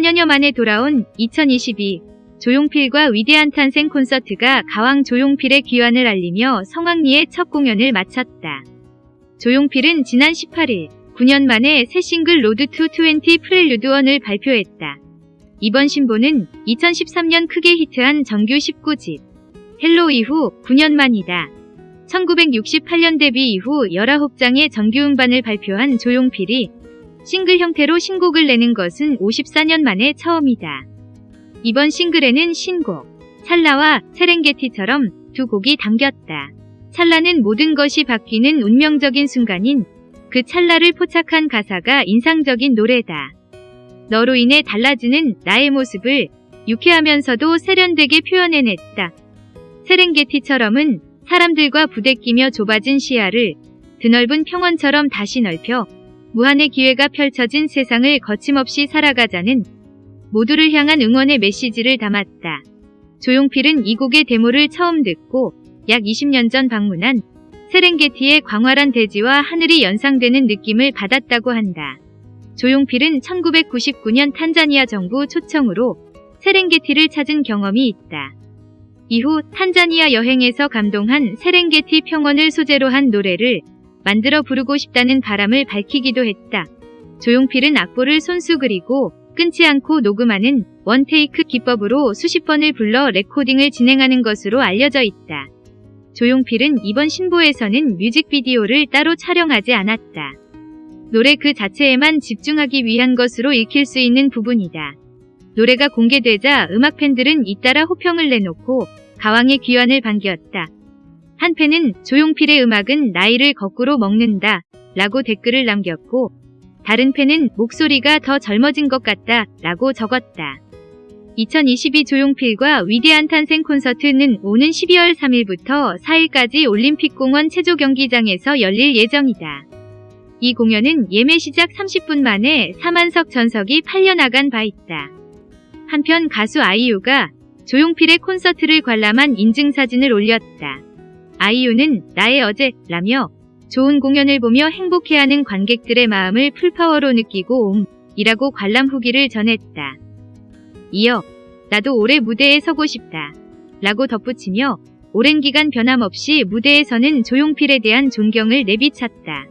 4년여 만에 돌아온 2022 조용필과 위대한 탄생 콘서트가 가왕 조용필의 귀환을 알리며 성황리에 첫 공연을 마쳤다. 조용필은 지난 18일 9년 만에 새 싱글 Road to 20 Prelude 1을 발표했다. 이번 신보는 2013년 크게 히트한 정규 19집 Hello 이후 9년 만이다. 1968년 데뷔 이후 19장의 정규 음반을 발표한 조용필이 싱글 형태로 신곡을 내는 것은 54년 만에 처음이다. 이번 싱글에는 신곡 찰나와 세렝게티처럼 두 곡이 담겼다. 찰나는 모든 것이 바뀌는 운명적인 순간인 그 찰나를 포착한 가사가 인상적인 노래다. 너로 인해 달라지는 나의 모습을 유쾌하면서도 세련되게 표현해냈다. 세렝게티처럼은 사람들과 부대끼며 좁아진 시야를 드넓은 평원처럼 다시 넓혀 무한의 기회가 펼쳐진 세상을 거침없이 살아가자는 모두를 향한 응원의 메시지를 담았다. 조용필은 이 곡의 데모를 처음 듣고 약 20년 전 방문한 세렝게티의 광활한 대지와 하늘이 연상되는 느낌을 받았다고 한다. 조용필은 1999년 탄자니아 정부 초청으로 세렝게티를 찾은 경험이 있다. 이후 탄자니아 여행에서 감동한 세렝게티 평원을 소재로 한 노래를 만들어 부르고 싶다는 바람을 밝히기도 했다. 조용필은 악보를 손수 그리고 끊지 않고 녹음하는 원테이크 기법으로 수십 번을 불러 레코딩을 진행하는 것으로 알려져 있다. 조용필은 이번 신보에서는 뮤직비디오를 따로 촬영하지 않았다. 노래 그 자체에만 집중하기 위한 것으로 읽힐 수 있는 부분이다. 노래가 공개되자 음악 팬들은 잇따라 호평을 내놓고 가왕의 귀환을 반겼다. 한 팬은 조용필의 음악은 나이를 거꾸로 먹는다 라고 댓글을 남겼고 다른 팬은 목소리가 더 젊어진 것 같다 라고 적었다. 2022 조용필과 위대한 탄생 콘서트는 오는 12월 3일부터 4일까지 올림픽공원 체조경기장에서 열릴 예정이다. 이 공연은 예매 시작 30분 만에 4만석 전석이 팔려나간 바 있다. 한편 가수 아이유가 조용필의 콘서트를 관람한 인증사진을 올렸다. 아이유는 나의 어제라며 좋은 공연을 보며 행복해하는 관객들의 마음을 풀파워로 느끼고 옴 이라고 관람 후기를 전했다. 이어 나도 올해 무대에 서고 싶다 라고 덧붙이며 오랜 기간 변함없이 무대에 서는 조용필에 대한 존경을 내비쳤다.